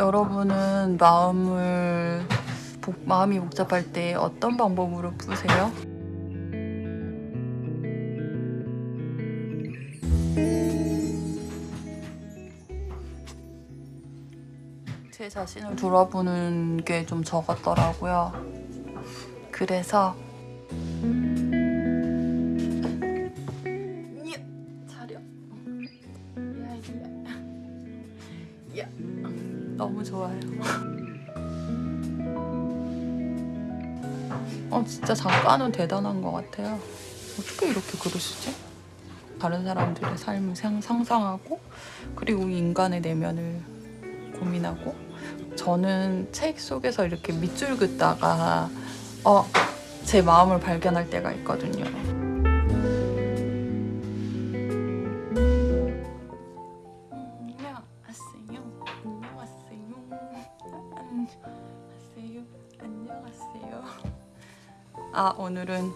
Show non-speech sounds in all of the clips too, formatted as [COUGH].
여러분은 마음을 복- 마음이 복잡할 때 어떤 방법으로 푸세요? 제 자신을 돌아보는 게 좀 적었더라고요. 그래서 어, 진짜 작가는 대단한 것 같아요. 어떻게 이렇게 그러시지? 다른 사람들의 삶을 상- 상상하고 그리고 인간의 내면을 고민하고 저는 책 속에서 이렇게 밑줄 긋다가 어, 제 마음을 발견할 때가 있거든요. 안녕하세요. 안녕하세요. [LAUGHS] 안녕하세요. 아, 오늘은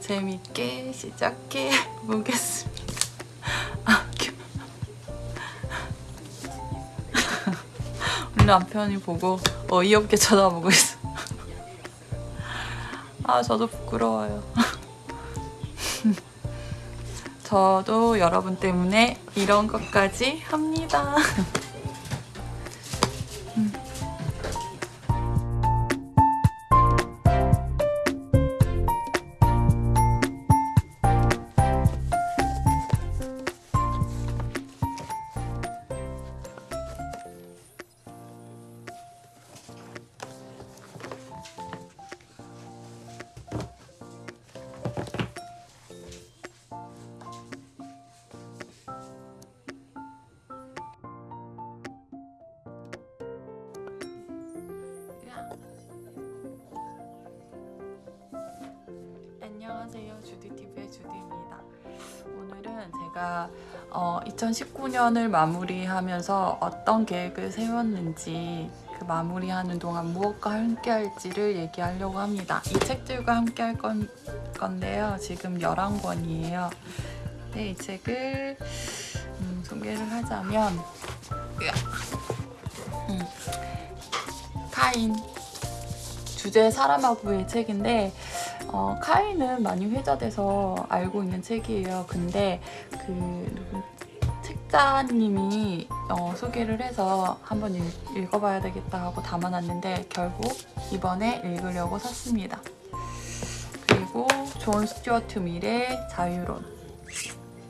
재밌게 시작해 보겠습니다. 아, 겨- 우리 남편이 보고 어이없게 쳐다보고 있어. 아, 저도 부끄러워요. 저도 여러분 때문에 이런 것까지 합니다. 주디TV의 주디입니다. 오늘은 제가 어, 2019년을 마무리하면서 어떤 계획을 세웠는지 그 마무리하는 동안 무엇과 함께 할지를 얘기하려고 합니다. 이 책들과 함께 할 건, 건데요. 지금 11권이에요. 네, 이 책을 음, 소개를 하자면. 음, 카인 주제 사라마구의 책인데 어, 카인은 많이 회자돼서 알고 있는 책이에요. 근데 그 책자님이 어, 소개를 해서 한번 읽, 읽어봐야 되겠다 하고 담아놨는데 결국 이번에 읽으려고 샀습니다. 그리고 존 스튜어트 밀의 자유론.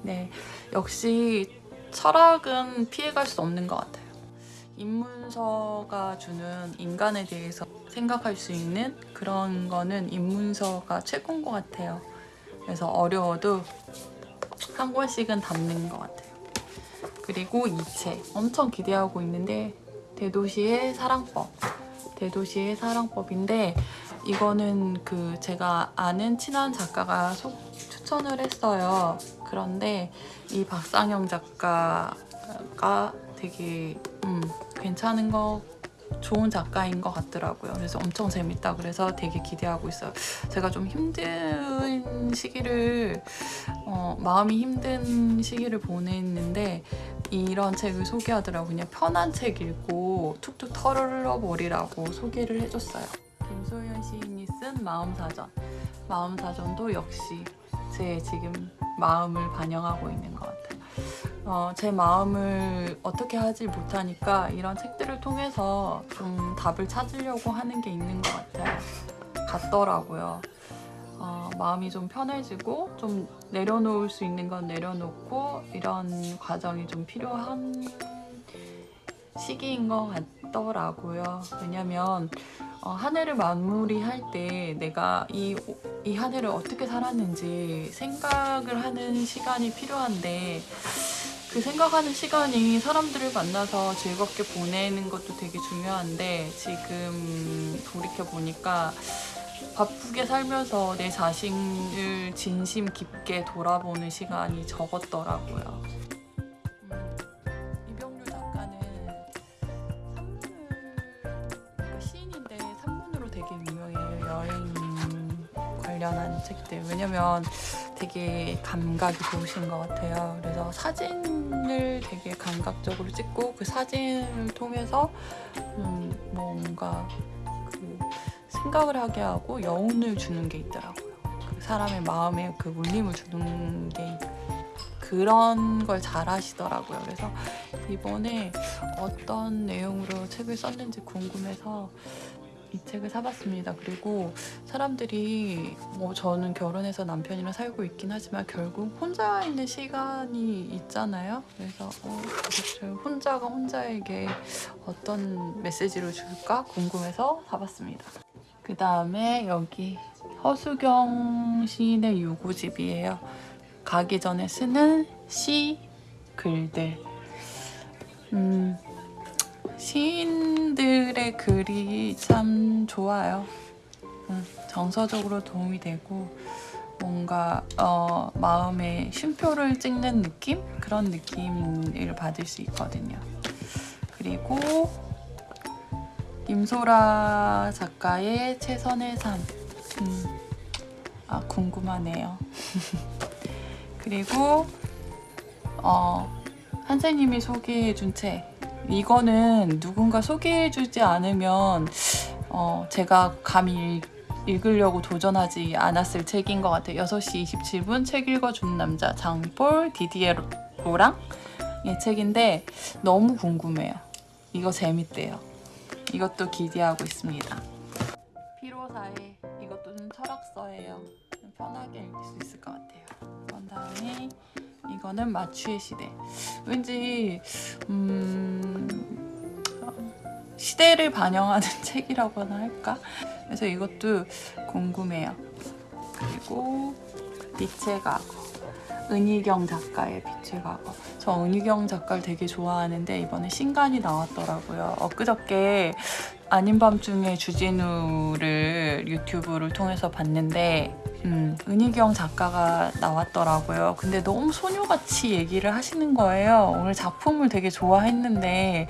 네, 역시 철학은 피해갈 수 없는 것 같아요. 인문서가 주는 인간에 대해서 생각할 수 있는 그런 거는 인문서가 최고인 것 같아요. 그래서 어려워도 한 권씩은 담는 것 같아요. 그리고 이 책 엄청 기대하고 있는데 대도시의 사랑법. 대도시의 사랑법인데 이거는 그 제가 아는 친한 작가가 소, 추천을 했어요. 그런데 이 박상영 작가가 되게 음, 괜찮은 거 좋은 작가인 것 같더라고요. 그래서 엄청 재밌다 그래서 되게 기대하고 있어요. 제가 좀 힘든 시기를 어, 마음이 힘든 시기를 보냈는데 이런 책을 소개하더라고요. 그냥 편한 책 읽고 툭툭 털어버리라고 소개를 해줬어요. 김소연 시인이 쓴 마음사전. 마음사전도 역시 제 지금 마음을 반영하고 있는 것 같아요. 어, 제 마음을 어떻게 하지 못하니까 이런 책들을 통해서 좀 답을 찾으려고 하는 게 있는 것 같아요. 같더라고요. 어, 마음이 좀 편해지고 좀 내려놓을 수 있는 건 내려놓고 이런 과정이 좀 필요한 시기인 것 같더라고요. 왜냐면 어, 한 해를 마무리할 때 내가 이 이 한 해를 어떻게 살았는지 생각을 하는 시간이 필요한데 그 생각하는 시간이 사람들을 만나서 즐겁게 보내는 것도 되게 중요한데 지금 돌이켜 보니까 바쁘게 살면서 내 자신을 진심 깊게 돌아보는 시간이 적었더라고요. 음, 이병류 작가는 산문을 그러니까 시인인데 산문으로 되게 유명해요. 여행 관련한 책들. 왜냐면 되게 감각이 좋으신 것 같아요. 그래서 사진을 되게 감각적으로 찍고 그 사진을 통해서 음, 뭔가 그 생각을 하게 하고 여운을 주는 게 있더라고요. 그 사람의 마음에 그 울림을 주는 게 그런 걸 잘 하시더라고요. 그래서 이번에 어떤 내용으로 책을 썼는지 궁금해서 이 책을 사봤습니다. 그리고 사람들이 뭐 저는 결혼해서 남편이랑 살고 있긴 하지만 결국 혼자 있는 시간이 있잖아요. 그래서 어, 혼자가 혼자에게 어떤 메시지를 줄까 궁금해서 사봤습니다. 그 다음에 여기 허수경 시인의 유고집이에요. 가기 전에 쓰는 시 글들. 음, 시인들의 글이 참 좋아요. 음, 정서적으로 도움이 되고 뭔가 어, 마음에 쉼표를 찍는 느낌 그런 느낌을 받을 수 있거든요. 그리고 임소라 작가의 최선의 삶. 음, 아 궁금하네요. [LAUGHS] 그리고 어, 한세님이 소개해준 책. 이거는 누군가 소개해주지 않으면 어, 제가 감히 읽- 읽으려고 도전하지 않았을 책인 것 같아요. 6시 27분 책 읽어준 남자 장볼 디디에로랑 의 책인데 너무 궁금해요. 이거 재밌대요. 이것도 기대하고 있습니다. 피로사에 이것도 좀 철학서예요. 좀 편하게 읽을 수 있을 것 같아요. 그런 다음에 이거는 마추의 시대. 왠지 음, 시대를 반영하는 [LAUGHS] 책이라고나 할까? 그래서 이것도 궁금해요. 그리고 빛의 과거. 은희경 작가의 빛의 과거. 저 은희경 작가를 되게 좋아하는데 이번에 신간이 나왔더라고요. 엊그저께 아닌 밤중에 주진우를 유튜브를 통해서 봤는데 음, 은희경 작가가 나왔더라고요. 근데 너무 소녀같이 얘기를 하시는 거예요. 오늘 작품을 되게 좋아했는데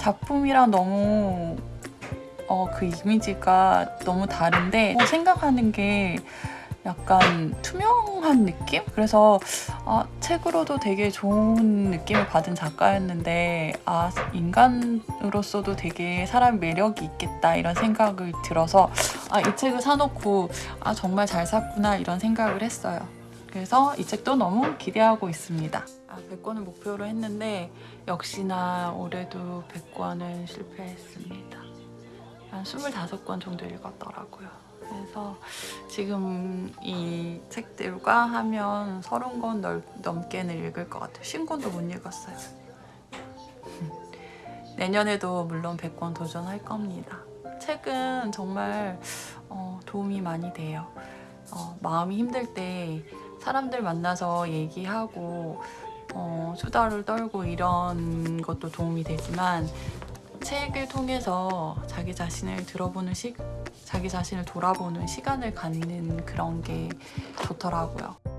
작품이랑 너무 어, 그 이미지가 너무 다른데 뭐 생각하는 게 약간 투명한 느낌? 그래서 아, 책으로도 되게 좋은 느낌을 받은 작가였는데 아 인간으로서도 되게 사람 매력이 있겠다 이런 생각을 들어서 아 이 책을 사놓고 아 정말 잘 샀구나 이런 생각을 했어요. 그래서 이 책도 너무 기대하고 있습니다. 아 100권을 목표로 했는데 역시나 올해도 100권은 실패했습니다. 한 25권 정도 읽었더라고요. 그래서 지금 이 책들과 하면 30권 넘게는 읽을 것 같아요. 50권도 못 읽었어요. [LAUGHS] 내년에도 물론 100권 도전할 겁니다. 책은 정말 어, 도움이 많이 돼요. 어, 마음이 힘들 때 사람들 만나서 얘기하고 어, 수다를 떨고 이런 것도 도움이 되지만 책을 통해서 자기 자신을 들어보는 시, 자기 자신을 돌아보는 시간을 갖는 그런 게 좋더라고요.